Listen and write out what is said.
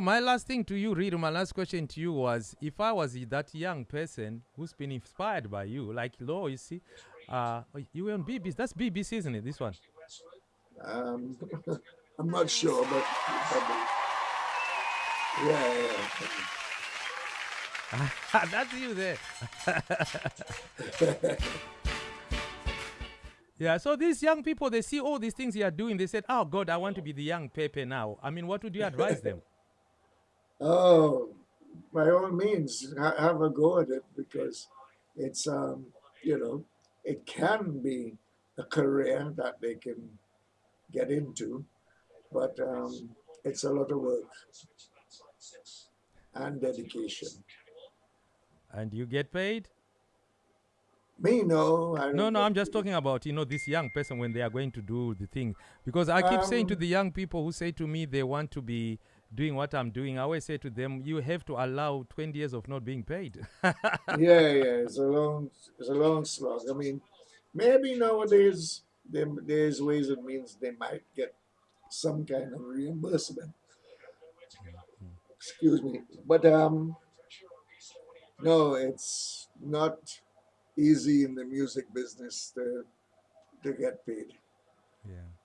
My last thing to you, Reed, my last question to you was if I was that young person who's been inspired by you, like Law, you see, uh, you were on BBC. That's BBC, isn't it? This one? Um, I'm not sure, but yeah, yeah. That's you there. yeah, so these young people, they see all these things you are doing. They said, oh, God, I want to be the young Pepe now. I mean, what would you advise them? Oh, by all means, ha have a go at it because it's, um, you know, it can be a career that they can get into, but um, it's a lot of work and dedication. And you get paid? Me, no. no, no, I'm just talking about, you know, this young person when they are going to do the thing. Because I keep um, saying to the young people who say to me they want to be doing what I'm doing, I always say to them, you have to allow 20 years of not being paid. yeah, yeah, it's a long, it's a long slog. I mean, maybe nowadays there, there's ways and means they might get some kind of reimbursement. Excuse me, but um, no, it's not easy in the music business to to get paid. Yeah.